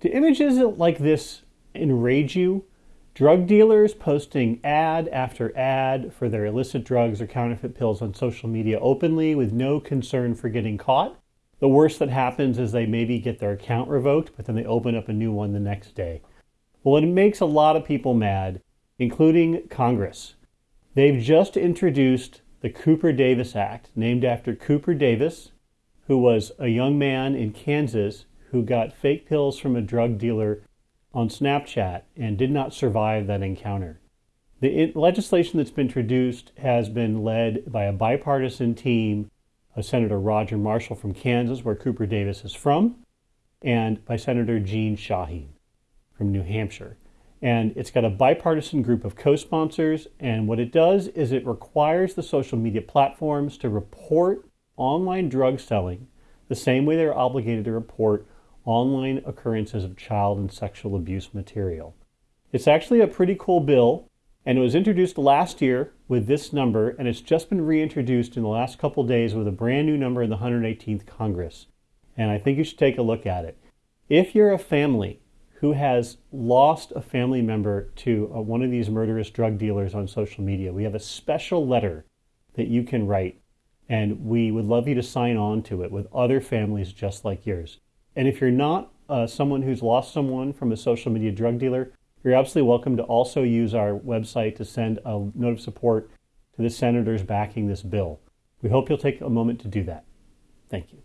Do images like this enrage you? Drug dealers posting ad after ad for their illicit drugs or counterfeit pills on social media openly with no concern for getting caught. The worst that happens is they maybe get their account revoked, but then they open up a new one the next day. Well, it makes a lot of people mad, including Congress. They've just introduced the Cooper Davis Act, named after Cooper Davis, who was a young man in Kansas who got fake pills from a drug dealer on Snapchat and did not survive that encounter. The legislation that's been introduced has been led by a bipartisan team of Senator Roger Marshall from Kansas, where Cooper Davis is from, and by Senator Jeanne Shaheen from New Hampshire. And it's got a bipartisan group of co sponsors. And what it does is it requires the social media platforms to report online drug selling the same way they're obligated to report online occurrences of child and sexual abuse material. It's actually a pretty cool bill, and it was introduced last year with this number, and it's just been reintroduced in the last couple days with a brand new number in the 118th Congress. And I think you should take a look at it. If you're a family who has lost a family member to uh, one of these murderous drug dealers on social media, we have a special letter that you can write, and we would love you to sign on to it with other families just like yours. And if you're not uh, someone who's lost someone from a social media drug dealer, you're absolutely welcome to also use our website to send a note of support to the senators backing this bill. We hope you'll take a moment to do that. Thank you.